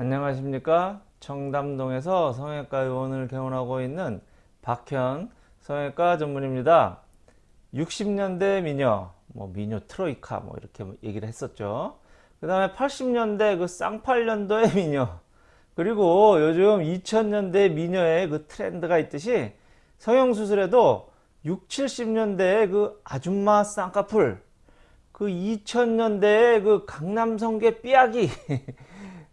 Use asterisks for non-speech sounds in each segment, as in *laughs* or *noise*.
안녕하십니까? 청담동에서 성형외과 의원을 개원하고 있는 박현 성형외과 전문입니다. 60년대 미녀 뭐 미녀 트로이카 뭐 이렇게 얘기를 했었죠. 그 다음에 80년대 그 쌍팔년도의 *laughs* 미녀 그리고 요즘 2000년대 미녀의 그 트렌드가 있듯이 성형수술에도 6, 70년대의 그 아줌마 쌍꺼풀 그 2000년대의 그 강남성괴 삐약이 *laughs*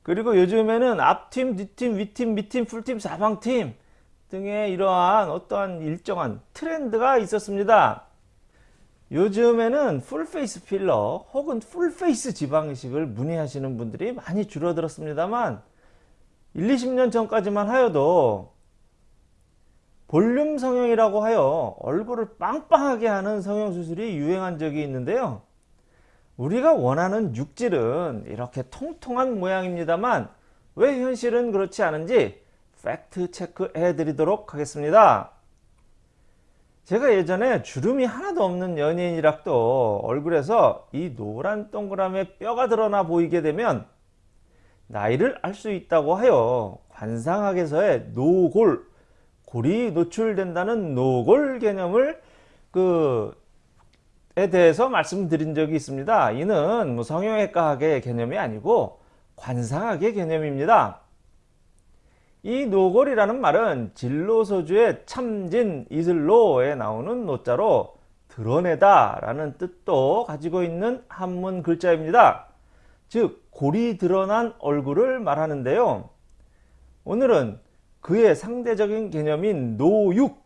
그리고 요즘에는 앞트임, 뒤트임, 윗트임, 밑트임, 풀트임, 사방트임 등의 이러한 어떠한 일정한 트렌드가 있었습니다. 요즘에는 풀페이스 필러 혹은 풀페이스 지방이식을 문의하시는 분들이 많이 줄어들었습니다만 1, 20년 전까지만 하여도 볼륨 성형이라고 하여 얼굴을 빵빵하게 하는 성형수술이 유행한 적이 있는데요. 우리가 원하는 육질은 이렇게 통통한 모양입니다만 왜 현실은 그렇지 않은지 팩트 체크해 드리도록 하겠습니다. 제가 예전에 주름이 하나도 없는 연예인이락도 얼굴에서 이 노란 동그라미에 뼈가 드러나 보이게 되면 나이를 알 수 있다고 하여 관상학에서의 노골, 골이 노출된다는 노골 개념을 그 에 대해서 말씀드린 적이 있습니다. 이는 뭐 성형외과학의 개념이 아니고 관상학의 개념입니다. 이 노골이라는 말은 진로소주의 참진 이슬로에 나오는 노자로 드러내다 라는 뜻도 가지고 있는 한문 글자입니다. 즉 골이 드러난 얼굴을 말하는데요. 오늘은 그의 상대적인 개념인 노육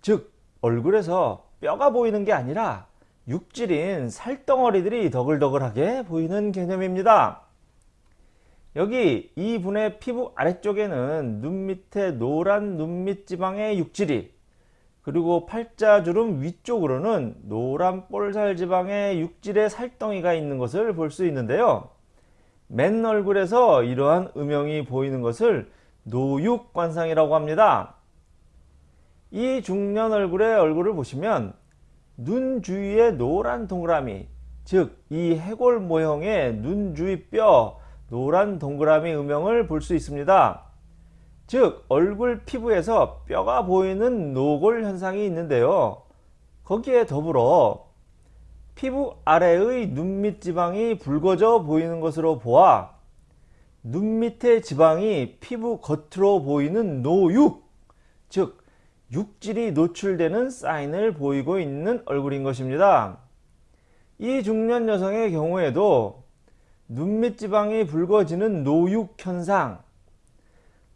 즉 얼굴에서 뼈가 보이는 게 아니라 육질인 살덩어리들이 더글더글하게 보이는 개념입니다. 여기 이분의 피부 아래쪽에는 눈 밑에 노란 눈밑 지방의 육질이 그리고 팔자주름 위쪽으로는 노란 볼살 지방의 육질의 살덩이가 있는 것을 볼 수 있는데요. 맨 얼굴에서 이러한 음영이 보이는 것을 노육관상이라고 합니다. 이 중년 얼굴의 얼굴을 보시면 눈 주위에 노란 동그라미 즉 이 해골 모형의 눈 주위 뼈 노란 동그라미 음영을 볼 수 있습니다. 즉 얼굴 피부에서 뼈가 보이는 노골 현상이 있는데요. 거기에 더불어 피부 아래의 눈밑 지방이 붉어져 보이는 것으로 보아 눈 밑의 지방이 피부 겉으로 보이는 노육 즉 육질이 노출되는 사인을 보이고 있는 얼굴인 것입니다. 이 중년 여성의 경우에도 눈밑 지방이 붉어지는 노육 현상,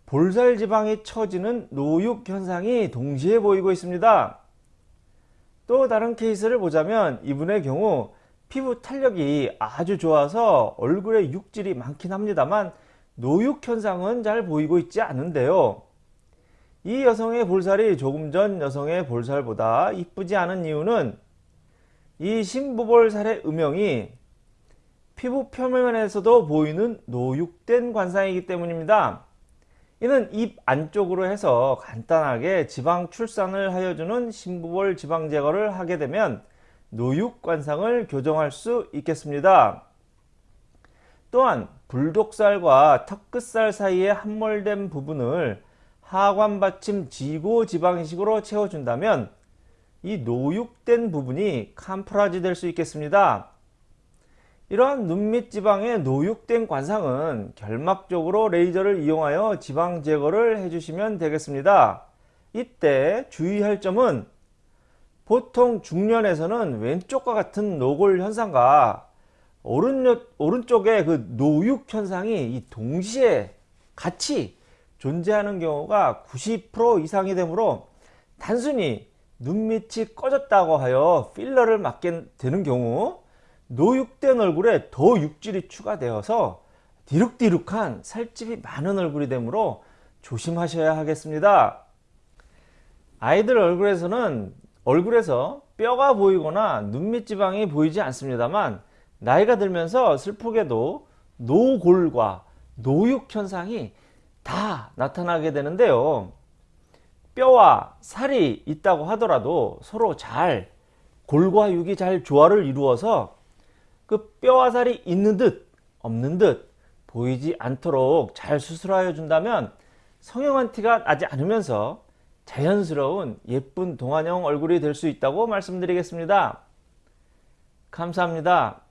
볼살 지방이 처지는 노육 현상이 동시에 보이고 있습니다. 또 다른 케이스를 보자면 이분의 경우 피부 탄력이 아주 좋아서 얼굴에 육질이 많긴 합니다만 노육 현상은 잘 보이고 있지 않은데요. 이 여성의 볼살이 조금 전 여성의 볼살보다 이쁘지 않은 이유는 이 신부볼살의 음영이 피부 표면에서도 보이는 노육된 관상이기 때문입니다. 이는 입 안쪽으로 해서 간단하게 지방 출산을 하여주는 신부볼 지방 제거를 하게 되면 노육 관상을 교정할 수 있겠습니다. 또한 불독살과 턱끝살 사이에 함몰된 부분을 하관 받침 지고 지방식으로 채워준다면 이 노육된 부분이 캄프라지 될 수 있겠습니다. 이러한 눈밑 지방의 노육된 관상은 결막적으로 레이저를 이용하여 지방 제거를 해주시면 되겠습니다. 이때 주의할 점은 보통 중년에서는 왼쪽과 같은 노골 현상과 오른쪽, 의 그 노육 현상이 동시에 같이 존재하는 경우가 90% 이상이 되므로 단순히 눈밑이 꺼졌다고 하여 필러를 맞게 되는 경우 노육된 얼굴에 더 육질이 추가되어서 디룩디룩한 살집이 많은 얼굴이 되므로 조심하셔야 하겠습니다. 아이들 얼굴에서는 얼굴에서 뼈가 보이거나 눈밑 지방이 보이지 않습니다만 나이가 들면서 슬프게도 노골과 노육 현상이 다 나타나게 되는데요. 뼈와 살이 있다고 하더라도 서로 잘 골과 육이 잘 조화를 이루어서 그 뼈와 살이 있는 듯 없는 듯 보이지 않도록 잘 수술하여 준다면 성형한 티가 나지 않으면서 자연스러운 예쁜 동안형 얼굴이 될 수 있다고 말씀드리겠습니다. 감사합니다.